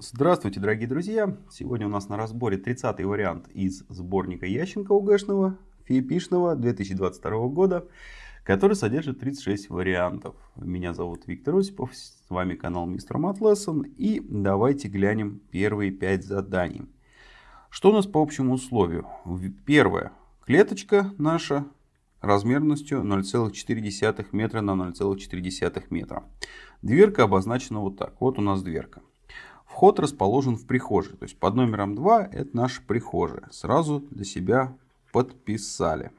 Здравствуйте, дорогие друзья! Сегодня у нас на разборе 30-й вариант из сборника Ященко УГшного, ФИПИшного 2022 года, который содержит 36 вариантов. Меня зовут Виктор Осипов, с вами канал Мистер Матлессон. И давайте глянем первые 5 заданий. Что у нас по общему условию? Первое. Клеточка наша размерностью 0,4 метра на 0,4 метра. Дверка обозначена вот так. Вот у нас дверка. Вход расположен в прихожей. То есть под номером 2 это наша прихожая. Сразу для себя подписали.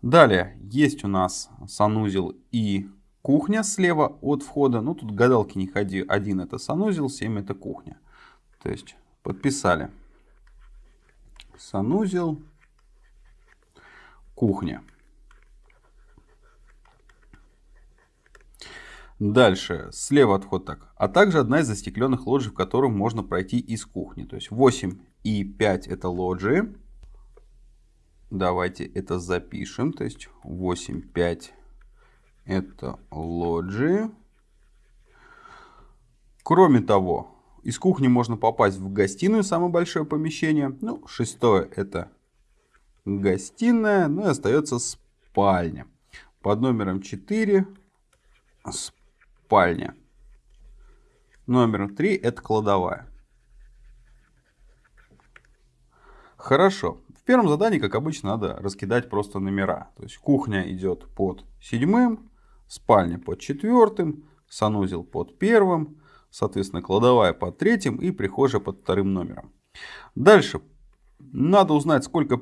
Далее есть у нас санузел и кухня слева от входа. Ну тут гадалки не ходи. Один это санузел, 7 это кухня. То есть подписали. Санузел, кухня. Дальше, слева отход так. А также одна из застекленных лоджий, в которую можно пройти из кухни. То есть 8 и 5 это лоджии. Давайте это запишем. То есть 8, 5 это лоджии. Кроме того, из кухни можно попасть в гостиную, самое большое помещение. Ну, шестое это гостиная. Ну и остается спальня. Под номером 4 спальня спальня. Номер 3 это кладовая. Хорошо. В первом задании, как обычно, надо раскидать просто номера. То есть кухня идет под седьмым, спальня под четвертым, санузел под первым, соответственно, кладовая под третьим и прихожая под вторым номером. Дальше. Надо узнать, сколько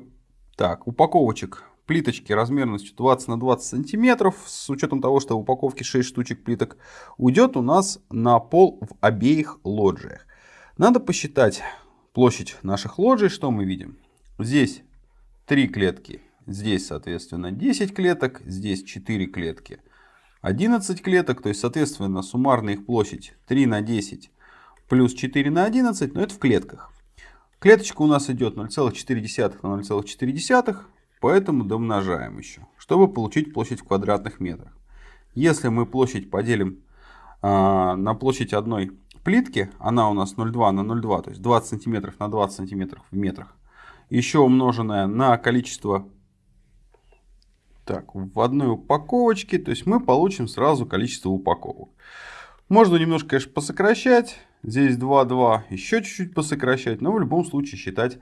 так, упаковочек плиточки размерностью 20 на 20 сантиметров, с учетом того, что в упаковке 6 штучек плиток, уйдет у нас на пол в обеих лоджиях. Надо посчитать площадь наших лоджий, что мы видим. Здесь 3 клетки, здесь, соответственно, 10 клеток, здесь 4 клетки, 11 клеток, то есть, соответственно, суммарная их площадь 3 на 10 плюс 4 на 11, но это в клетках. Клеточка у нас идет 0,4 на 0,4, Поэтому домножаем еще, чтобы получить площадь в квадратных метрах. Если мы площадь поделим э, на площадь одной плитки, она у нас 0,2 на 0,2, то есть 20 сантиметров на 20 сантиметров в метрах, еще умноженное на количество так, в одной упаковочке, то есть мы получим сразу количество упаковок. Можно немножко, конечно, посокращать. Здесь 2, 2, еще чуть-чуть посокращать, но в любом случае считать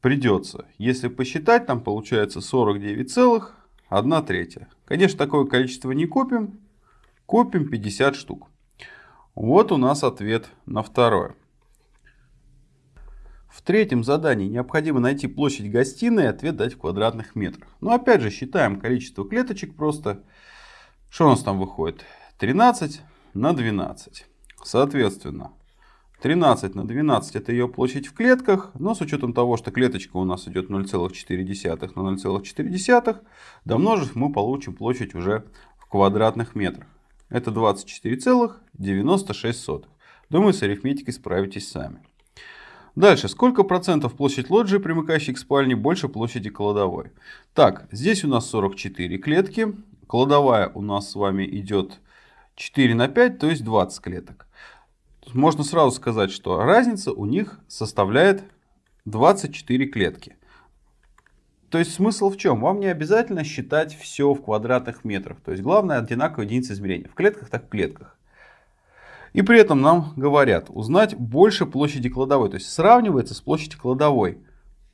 придется. Если посчитать, там получается 49,1 третья. Конечно, такое количество не купим. Купим 50 штук. Вот у нас ответ на второе. В третьем задании необходимо найти площадь гостиной и ответ дать в квадратных метрах. Но опять же считаем количество клеточек просто. Что у нас там выходит? 13 на 12. Соответственно, 13 на 12 это ее площадь в клетках, но с учетом того, что клеточка у нас идет 0,4 на 0,4, домножив мы получим площадь уже в квадратных метрах. Это 24,96. Думаю, с арифметикой справитесь сами. Дальше, сколько процентов площадь лоджии, примыкающей к спальне, больше площади кладовой? Так, здесь у нас 44 клетки, кладовая у нас с вами идет 4 на 5, то есть 20 клеток можно сразу сказать, что разница у них составляет 24 клетки. То есть смысл в чем? Вам не обязательно считать все в квадратных метрах. То есть главное одинаковая единица измерения. В клетках так в клетках. И при этом нам говорят узнать больше площади кладовой. То есть сравнивается с площадью кладовой.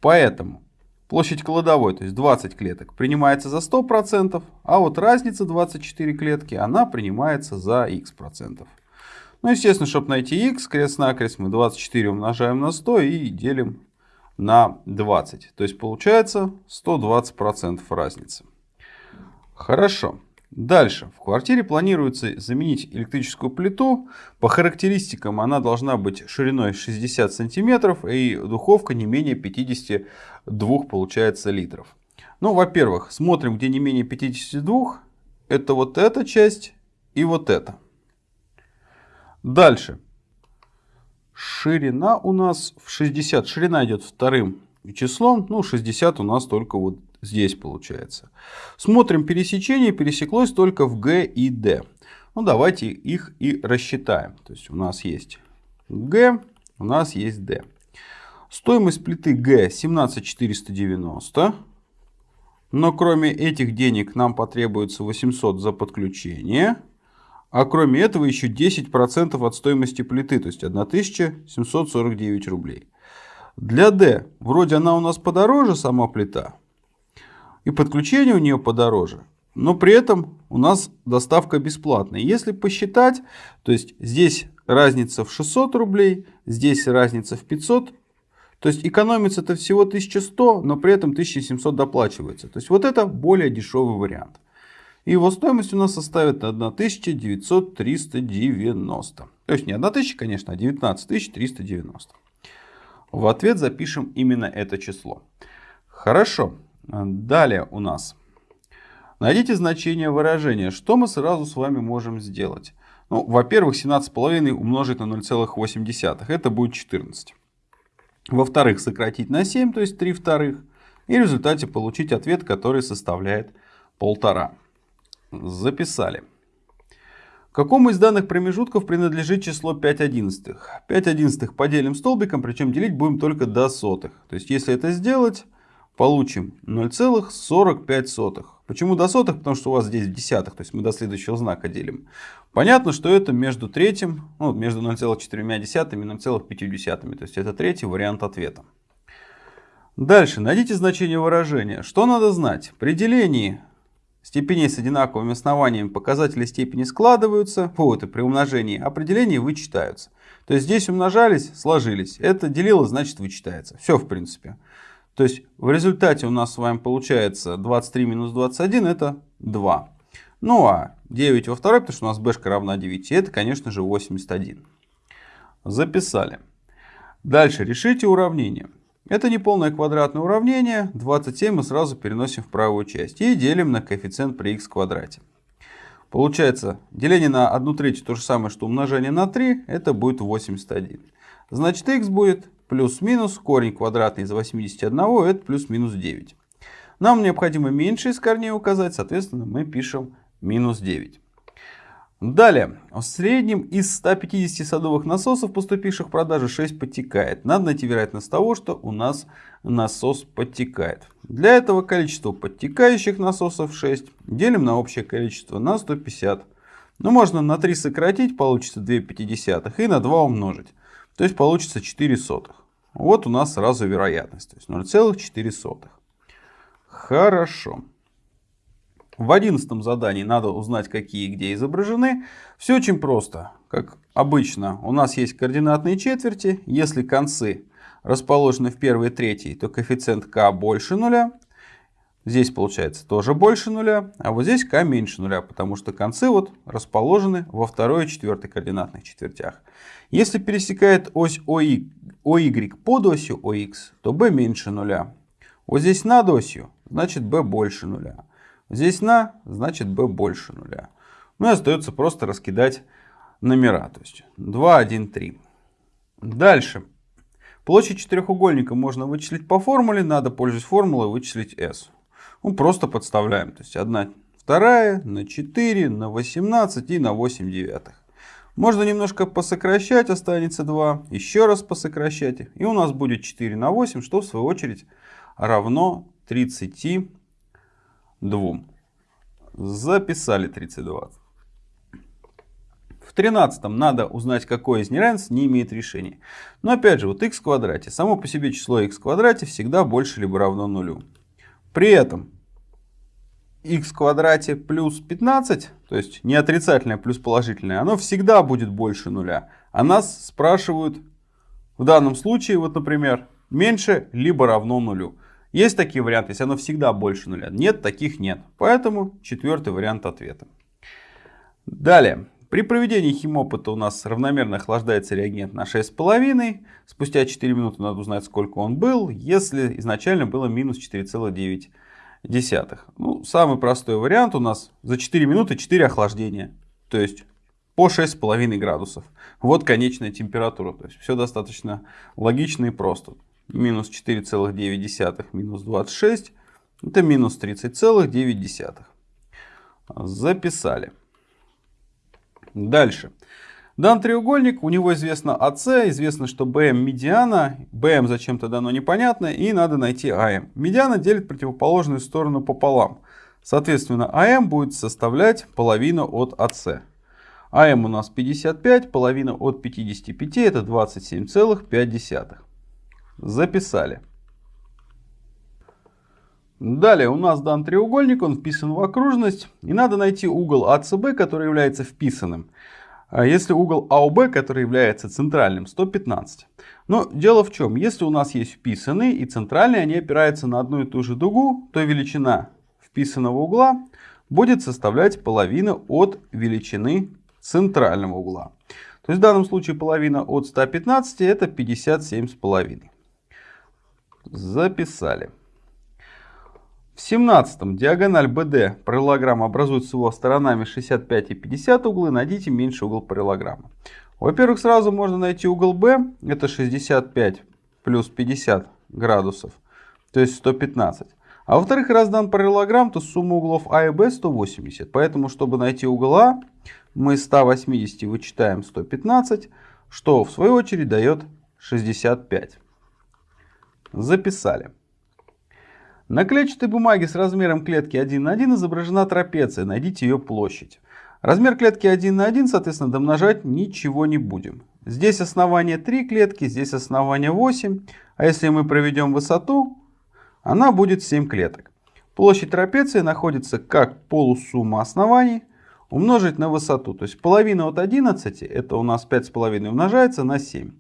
Поэтому площадь кладовой, то есть 20 клеток, принимается за 100%, а вот разница 24 клетки, она принимается за x процентов. Ну, естественно, чтобы найти x, крест-накрест мы 24 умножаем на 100 и делим на 20. То есть получается 120% разницы. Хорошо. Дальше. В квартире планируется заменить электрическую плиту. По характеристикам она должна быть шириной 60 сантиметров и духовка не менее 52 получается литров. Ну, во-первых, смотрим, где не менее 52. Это вот эта часть и вот эта. Дальше. Ширина у нас в 60. Ширина идет вторым числом. Ну, 60 у нас только вот здесь получается. Смотрим пересечение. Пересеклось только в Г и Д. Ну, давайте их и рассчитаем. То есть у нас есть Г у нас есть D. Стоимость плиты Г 17490. Но кроме этих денег нам потребуется 800 за подключение. А кроме этого еще 10% от стоимости плиты, то есть 1749 рублей. Для D вроде она у нас подороже, сама плита. И подключение у нее подороже. Но при этом у нас доставка бесплатная. Если посчитать, то есть здесь разница в 600 рублей, здесь разница в 500 то есть экономится-то всего 1100, но при этом 1700 доплачивается. То есть вот это более дешевый вариант. И его стоимость у нас составит 19390. То есть не 1000, конечно, а 19390. В ответ запишем именно это число. Хорошо. Далее у нас. Найдите значение выражения. Что мы сразу с вами можем сделать? Ну, во-первых, 17,5 умножить на 0,8. Это будет 14. Во-вторых, сократить на 7, то есть 3 вторых. И в результате получить ответ, который составляет полтора. Записали. Какому из данных промежутков принадлежит число 5 одиннадцатых? 5 одиннадцатых поделим столбиком, причем делить будем только до сотых. То есть, если это сделать, получим 0,45. Почему до сотых? Потому что у вас здесь в десятых, то есть мы до следующего знака делим. Понятно, что это между третьим, ну, между 0,4 и 0,5. То есть это третий вариант ответа. Дальше. Найдите значение выражения. Что надо знать? При делении степеней с одинаковыми основаниями показатели степени складываются, вот, и при умножении определения вычитаются. То есть здесь умножались, сложились. Это делило, значит вычитается. Все в принципе. То есть в результате у нас с вами получается 23 минус 21 это 2. Ну а 9 во второй, потому что у нас b равна 9, это конечно же 81. Записали. Дальше решите уравнение. Это неполное квадратное уравнение. 27 мы сразу переносим в правую часть. И делим на коэффициент при x квадрате. Получается, деление на 1 третью то же самое, что умножение на 3. Это будет 81. Значит, x будет плюс-минус, корень квадратный из 81, это плюс-минус 9. Нам необходимо меньше из корней указать, соответственно, мы пишем минус 9. Далее, в среднем из 150 садовых насосов, поступивших в продажу, 6 подтекает. Надо найти вероятность того, что у нас насос подтекает. Для этого количество подтекающих насосов 6 делим на общее количество на 150. Ну, можно на 3 сократить, получится 2 пятидесятых, и на 2 умножить. То есть получится 4 сотых. Вот у нас сразу вероятность, то есть 0,4. Хорошо. В одиннадцатом задании надо узнать, какие где изображены. Все очень просто. Как обычно, у нас есть координатные четверти. Если концы расположены в первой и третьей, то коэффициент k больше нуля. Здесь получается тоже больше нуля, а вот здесь k меньше нуля, потому что концы вот расположены во второй и четвертой координатных четвертях. Если пересекает ось OY, OY под осью OX, то b меньше нуля. Вот здесь над осью, значит b больше нуля. Здесь на, значит b больше нуля. Ну и остается просто раскидать номера. То есть 2, 1, 3. Дальше. Площадь четырехугольника можно вычислить по формуле. Надо, пользуясь формулой, вычислить s. Ну, просто подставляем. То есть 1 вторая на 4, на 18 и на 8 девятых. Можно немножко посокращать, останется 2. Еще раз посокращать. И у нас будет 4 на 8, что в свою очередь равно 32. Записали 32. В 13 надо узнать, какое из неравенств не имеет решения. Но опять же, вот x в квадрате. Само по себе число x в квадрате всегда больше либо равно нулю. При этом x в квадрате плюс 15, то есть не отрицательное плюс положительное, оно всегда будет больше нуля. А нас спрашивают в данном случае, вот например, меньше либо равно нулю. Есть такие варианты, если оно всегда больше нуля. Нет, таких нет. Поэтому четвертый вариант ответа. Далее. При проведении химопыта у нас равномерно охлаждается реагент на 6,5. Спустя 4 минуты надо узнать, сколько он был, если изначально было минус 4,9. Ну, самый простой вариант у нас за 4 минуты 4 охлаждения. То есть по 6,5 градусов. Вот конечная температура. То есть все достаточно логично и просто. Минус 4,9 минус 26. Это минус 30,9. Записали. Дальше. Дан треугольник, у него известно АС, известно, что BM медиана, BM зачем-то дано непонятно, и надо найти АМ. Медиана делит противоположную сторону пополам. Соответственно, АМ будет составлять половину от АС. АМ у нас 55, половина от 55 это 27,5. Записали. Далее у нас дан треугольник, он вписан в окружность. И надо найти угол АЦБ, который является вписанным. А если угол АОБ, который является центральным, 115. Но дело в чем, если у нас есть вписанный и центральный, они опираются на одну и ту же дугу, то величина вписанного угла будет составлять половину от величины центрального угла. То есть в данном случае половина от 115 это 57,5. Записали. В 17 диагональ BD параллелограмма образует с его сторонами 65 и 50 углы. Найдите меньший угол параллелограммы. Во-первых, сразу можно найти угол B. Это 65 плюс 50 градусов. То есть 115. А во-вторых, раз дан параллелограмм, то сумма углов А и Б 180. Поэтому, чтобы найти угол А, мы из 180 вычитаем 115, что в свою очередь дает 65. Записали. На клетчатой бумаге с размером клетки 1 на 1 изображена трапеция. Найдите ее площадь. Размер клетки 1 на 1, соответственно, домножать ничего не будем. Здесь основание 3 клетки, здесь основание 8. А если мы проведем высоту, она будет 7 клеток. Площадь трапеции находится как полусумма оснований умножить на высоту. То есть половина от 11, это у нас 5,5 умножается на 7.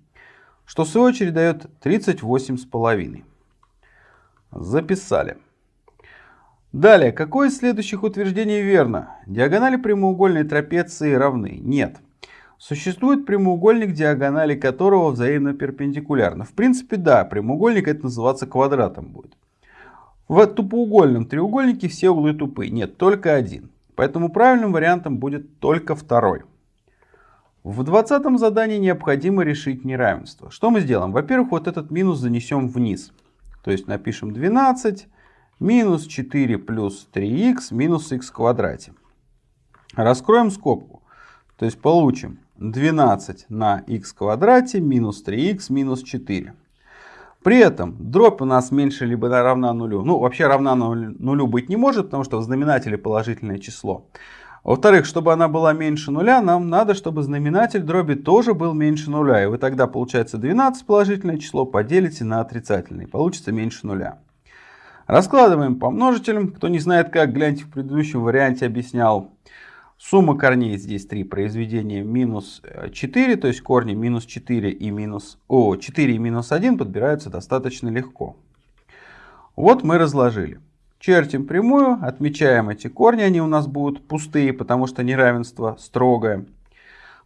Что в свою очередь дает 38,5. Записали. Далее, какое из следующих утверждений верно? Диагонали прямоугольной трапеции равны? Нет. Существует прямоугольник, диагонали которого взаимно перпендикулярны. В принципе, да, прямоугольник это называться квадратом будет. В тупоугольном треугольнике все углы тупые. Нет, только один. Поэтому правильным вариантом будет только второй. В двадцатом задании необходимо решить неравенство. Что мы сделаем? Во-первых, вот этот минус занесем вниз. То есть напишем 12 минус 4 плюс 3х минус х в квадрате. Раскроем скобку. То есть получим 12 на х в квадрате минус 3х минус 4. При этом дробь у нас меньше либо равна нулю. Ну, вообще равна нулю быть не может, потому что в знаменателе положительное число. Во-вторых, чтобы она была меньше нуля, нам надо, чтобы знаменатель дроби тоже был меньше нуля. И вы тогда, получается, 12 положительное число поделите на отрицательное. Получится меньше нуля. Раскладываем по множителям. Кто не знает как, гляньте в предыдущем варианте объяснял. Сумма корней здесь 3 произведения минус 4, то есть корни минус 4 и минус, о, 4 и минус 1 подбираются достаточно легко. Вот мы разложили. Чертим прямую, отмечаем эти корни, они у нас будут пустые, потому что неравенство строгое.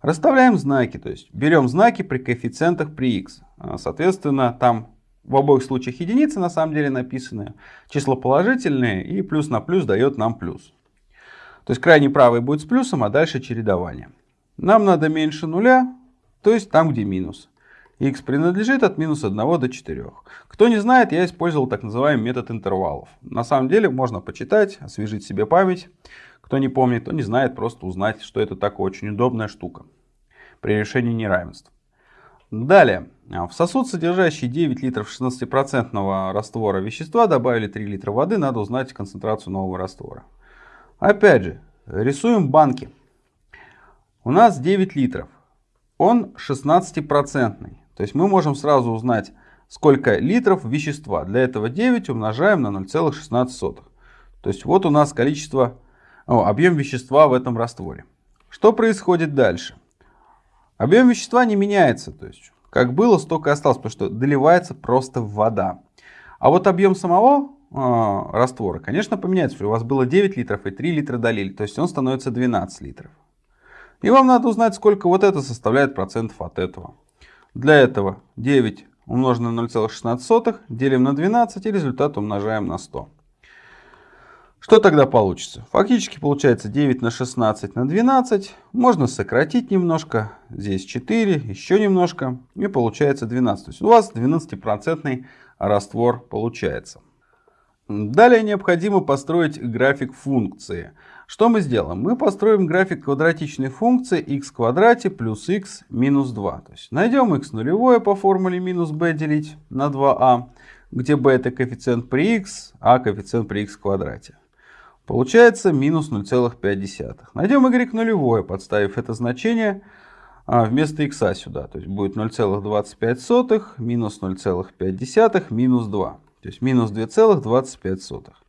Расставляем знаки, то есть берем знаки при коэффициентах при x. А, соответственно, там в обоих случаях единицы на самом деле написаны, число положительное и плюс на плюс дает нам плюс. То есть крайний правый будет с плюсом, а дальше чередование. Нам надо меньше нуля, то есть там, где минус. X принадлежит от минус 1 до 4. Кто не знает, я использовал так называемый метод интервалов. На самом деле можно почитать, освежить себе память. Кто не помнит, кто не знает, просто узнать, что это такая очень удобная штука при решении неравенств. Далее. В сосуд, содержащий 9 литров 16% раствора вещества, добавили 3 литра воды. Надо узнать концентрацию нового раствора. Опять же, рисуем банки. У нас 9 литров. Он 16-процентный. То есть мы можем сразу узнать, сколько литров вещества. Для этого 9 умножаем на 0,16. То есть вот у нас количество, о, объем вещества в этом растворе. Что происходит дальше? Объем вещества не меняется. То есть как было, столько и осталось, потому что доливается просто вода. А вот объем самого э, раствора, конечно, поменяется. У вас было 9 литров и 3 литра долили, то есть он становится 12 литров. И вам надо узнать, сколько вот это составляет процентов от этого. Для этого 9 умноженное на 0,16 делим на 12 и результат умножаем на 100. Что тогда получится? Фактически получается 9 на 16 на 12. Можно сократить немножко. Здесь 4, еще немножко. И получается 12. То есть у вас 12% раствор получается. Далее необходимо построить график функции. Что мы сделаем? Мы построим график квадратичной функции x в квадрате плюс x минус 2. То есть найдем x нулевое по формуле минус b делить на 2a, где b это коэффициент при x, а коэффициент при x в квадрате. Получается минус 0,5. Найдем y нулевое, подставив это значение а, вместо x сюда. То есть будет 0,25 минус 0,5 минус 2. То есть минус 2,25.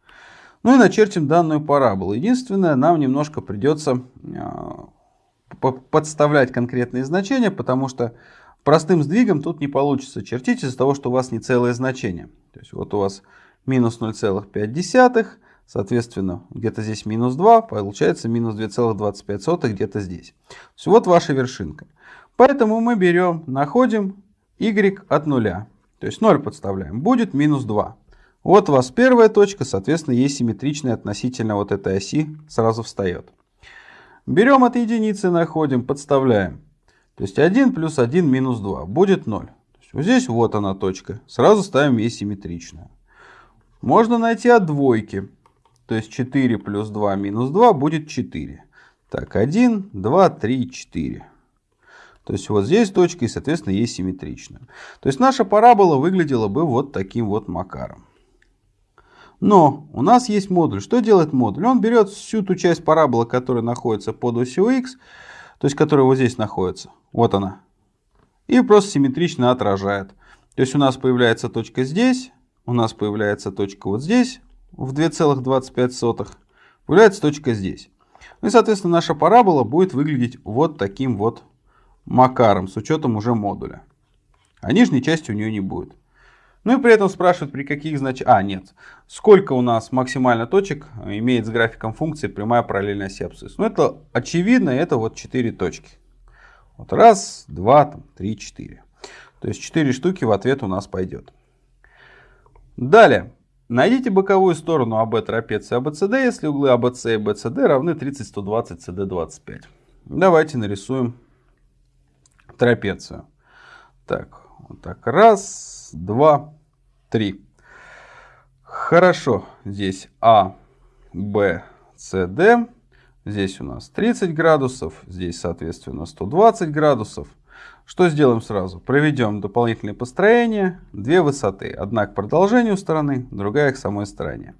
Ну и начертим данную параболу. Единственное, нам немножко придется а, подставлять конкретные значения, потому что простым сдвигом тут не получится чертить из-за того, что у вас не целое значение. То есть вот у вас минус 0,5, соответственно, где-то здесь минус 2, получается минус 2,25 где-то здесь. То есть вот ваша вершинка. Поэтому мы берем, находим y от нуля. То есть 0 подставляем. Будет минус 2. Вот у вас первая точка, соответственно, есть симметричная относительно вот этой оси, сразу встает. Берем от единицы, находим, подставляем. То есть 1 плюс 1 минус 2 будет 0. Вот здесь вот она точка. Сразу ставим ей симметричную. Можно найти от двойки. То есть 4 плюс 2 минус 2 будет 4. Так, 1, 2, 3, 4. То есть вот здесь точка и, соответственно, есть симметричная. То есть наша парабола выглядела бы вот таким вот макаром. Но у нас есть модуль. Что делает модуль? Он берет всю ту часть параболы, которая находится под осью x, то есть которая вот здесь находится. Вот она. И просто симметрично отражает. То есть у нас появляется точка здесь, у нас появляется точка вот здесь в 2,25, появляется точка здесь. Ну и, соответственно, наша парабола будет выглядеть вот таким вот макаром, с учетом уже модуля. А нижней части у нее не будет. Ну и при этом спрашивают, при каких значениях... А, нет. Сколько у нас максимально точек имеет с графиком функции прямая параллельная оси. Ну это очевидно, это вот 4 точки. Вот раз, два, там, три, четыре. То есть 4 штуки в ответ у нас пойдет. Далее. Найдите боковую сторону АБ трапеции АБЦД, если углы АБЦ и БЦД равны 30, 120, СД 25. Давайте нарисуем трапецию. Так, вот так. Раз, два, три. Хорошо. Здесь А, Б, С, Д. Здесь у нас 30 градусов. Здесь, соответственно, 120 градусов. Что сделаем сразу? Проведем дополнительные построения. Две высоты. Одна к продолжению стороны, другая к самой стороне.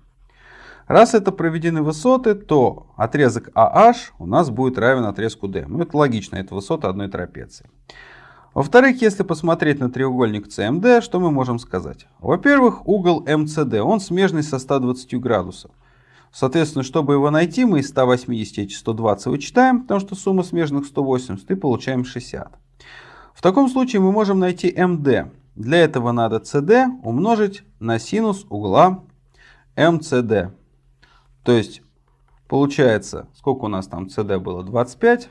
Раз это проведены высоты, то отрезок AH у нас будет равен отрезку D. Ну, это логично, это высота одной трапеции. Во-вторых, если посмотреть на треугольник CMD, что мы можем сказать? Во-первых, угол MCD, он смежный со 120 градусов. Соответственно, чтобы его найти, мы из 180 эти 120 вычитаем, потому что сумма смежных 180, и получаем 60. В таком случае мы можем найти MD. Для этого надо CD умножить на синус угла MCD. То есть, получается, сколько у нас там CD было? 25.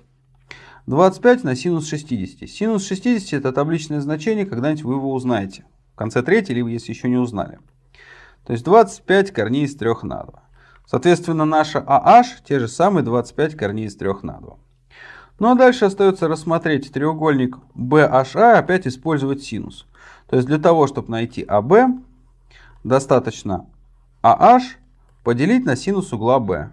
25 на синус 60. Синус 60 это табличное значение, когда-нибудь вы его узнаете. В конце третьей, либо если еще не узнали. То есть 25 корней из 3 на 2. Соответственно, наша AH те же самые 25 корней из 3 на 2. Ну а дальше остается рассмотреть треугольник BHA, опять использовать синус. То есть для того, чтобы найти AB, достаточно AH поделить на синус угла b.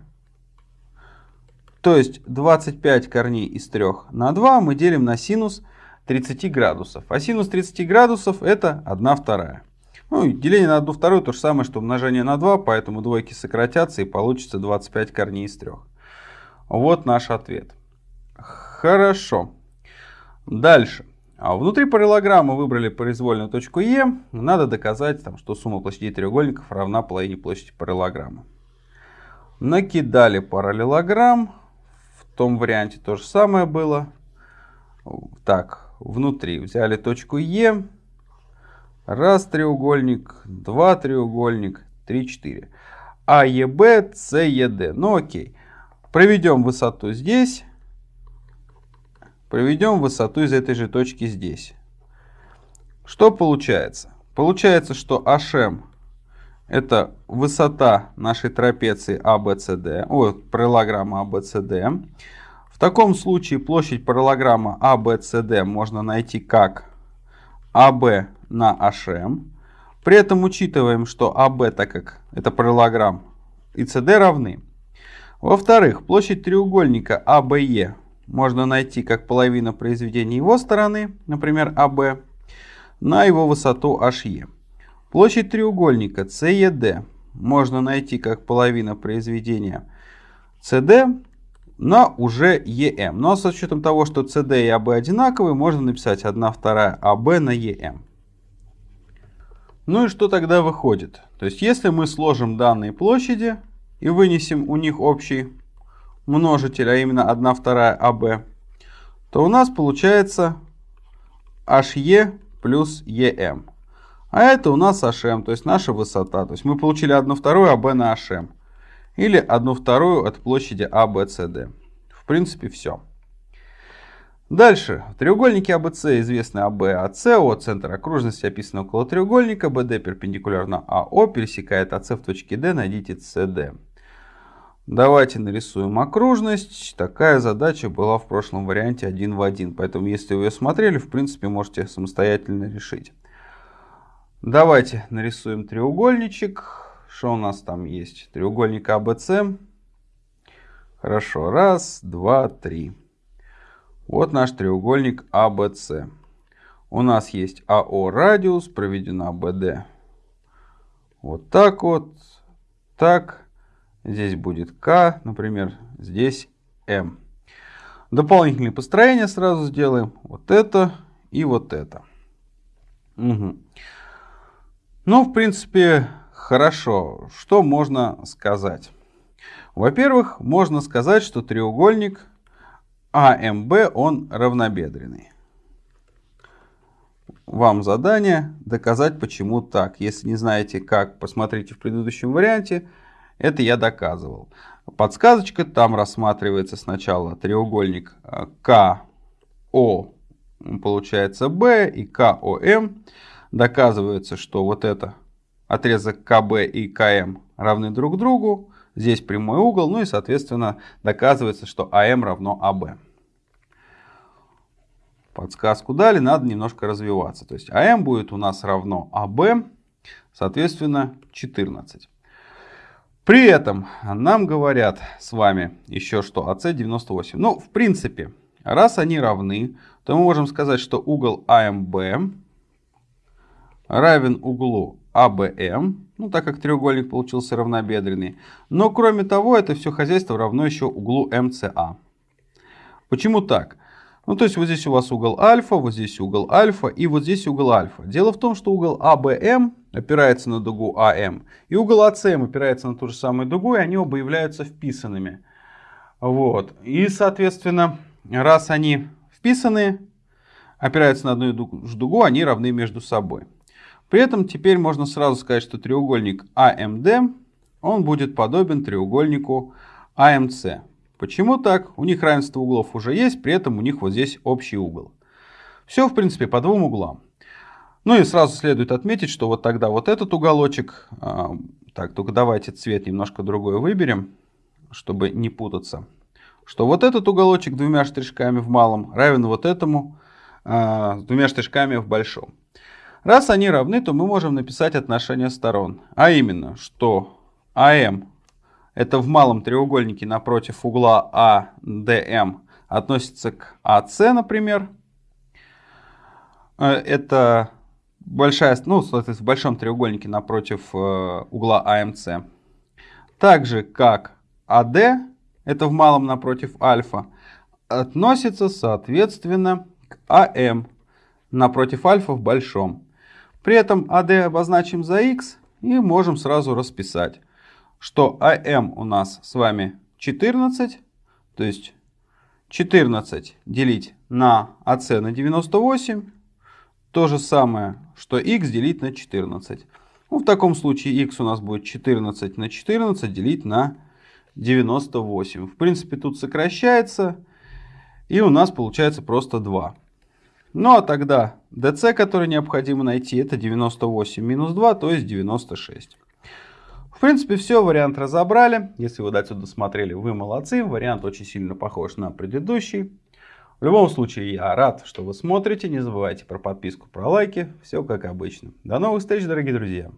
То есть 25 корней из 3 на 2 мы делим на синус 30 градусов. А синус 30 градусов это 1 вторая. Ну, деление на 1 вторую то же самое, что умножение на 2, поэтому двойки сократятся и получится 25 корней из 3. Вот наш ответ. Хорошо. Дальше. А внутри параллелограммы выбрали произвольную точку Е. Надо доказать, там, что сумма площадей треугольников равна половине площади параллелограмма. Накидали параллелограмм. Том варианте то же самое было. Так, внутри взяли точку Е. Раз треугольник, два треугольник, три, четыре. А, Е, Б, С, Е, Д. Ну окей. Проведем высоту здесь. Проведем высоту из этой же точки здесь. Что получается? Получается, что HM это высота нашей трапеции ABCD, о, параллелограмма ABCD. В таком случае площадь параллелограмма ABCD можно найти как AB на HM. При этом учитываем, что AB, так как это параллелограмм, и CD равны. Во-вторых, площадь треугольника АБЕ можно найти как половина произведения его стороны, например, АБ, на его высоту HE. Площадь треугольника CED можно найти как половина произведения CD на уже EM. Но с учетом того, что CD и AB одинаковые, можно написать 1 вторая AB на EM. Ну и что тогда выходит? То есть если мы сложим данные площади и вынесем у них общий множитель, а именно 1 вторая AB, то у нас получается HE плюс EM. А это у нас HM, то есть наша высота. То есть мы получили 1 вторую AB на HM. Или 1 вторую от площади ABCD. В принципе, все. Дальше. В треугольнике ABC известны AB, AC, О центр окружности описан около треугольника, BD перпендикулярно АО, пересекает AC в точке D, найдите CD. Давайте нарисуем окружность. Такая задача была в прошлом варианте один в один. Поэтому, если вы ее смотрели, в принципе, можете самостоятельно решить. Давайте нарисуем треугольничек. Что у нас там есть? Треугольник ABC. Хорошо. Раз, два, три. Вот наш треугольник ABC. У нас есть АО радиус, проведена БД. Вот так вот. Так. Здесь будет К, например, здесь М. Дополнительные построения сразу сделаем. Вот это и вот это. Угу. Ну, в принципе, хорошо. Что можно сказать? Во-первых, можно сказать, что треугольник АМБ, он равнобедренный. Вам задание доказать, почему так. Если не знаете как, посмотрите в предыдущем варианте. Это я доказывал. Подсказочка, там рассматривается сначала треугольник э, КО, получается Б, и КОМ. Доказывается, что вот это отрезок КБ и КМ равны друг другу. Здесь прямой угол, ну и, соответственно, доказывается, что АМ равно АБ. Подсказку дали, надо немножко развиваться. То есть АМ будет у нас равно АБ, соответственно, 14. При этом нам говорят с вами еще, что АС 98. Ну, в принципе, раз они равны, то мы можем сказать, что угол АМБ равен углу АБМ, ну, так как треугольник получился равнобедренный. Но, кроме того, это все хозяйство равно еще углу МЦА. Почему так? Ну, то есть вот здесь у вас угол альфа, вот здесь угол альфа и вот здесь угол альфа. Дело в том, что угол АБМ опирается на дугу АМ, и угол АСМ опирается на ту же самую дугу, и они оба являются вписанными. Вот. И, соответственно, раз они вписаны, опираются на одну же дугу, они равны между собой. При этом теперь можно сразу сказать, что треугольник АМД, он будет подобен треугольнику АМС. Почему так? У них равенство углов уже есть, при этом у них вот здесь общий угол. Все, в принципе, по двум углам. Ну и сразу следует отметить, что вот тогда вот этот уголочек, э, так, только давайте цвет немножко другой выберем, чтобы не путаться, что вот этот уголочек двумя штришками в малом равен вот этому э, двумя штришками в большом. Раз они равны, то мы можем написать отношение сторон, а именно, что АМ это в малом треугольнике напротив угла АДМ относится к АС, например. Э, это большая, ну, в большом треугольнике напротив э, угла АМС. Так же, как АД, это в малом напротив альфа, относится, соответственно, к АМ напротив альфа в большом. При этом АД обозначим за х и можем сразу расписать что АМ у нас с вами 14, то есть 14 делить на АС на 98, то же самое, что х делить на 14. Ну, в таком случае х у нас будет 14 на 14 делить на 98. В принципе, тут сокращается, и у нас получается просто 2. Ну а тогда dc, который необходимо найти, это 98 минус 2, то есть 96. В принципе, все, вариант разобрали. Если вы до отсюда смотрели, вы молодцы. Вариант очень сильно похож на предыдущий. В любом случае, я рад, что вы смотрите. Не забывайте про подписку, про лайки. Все как обычно. До новых встреч, дорогие друзья.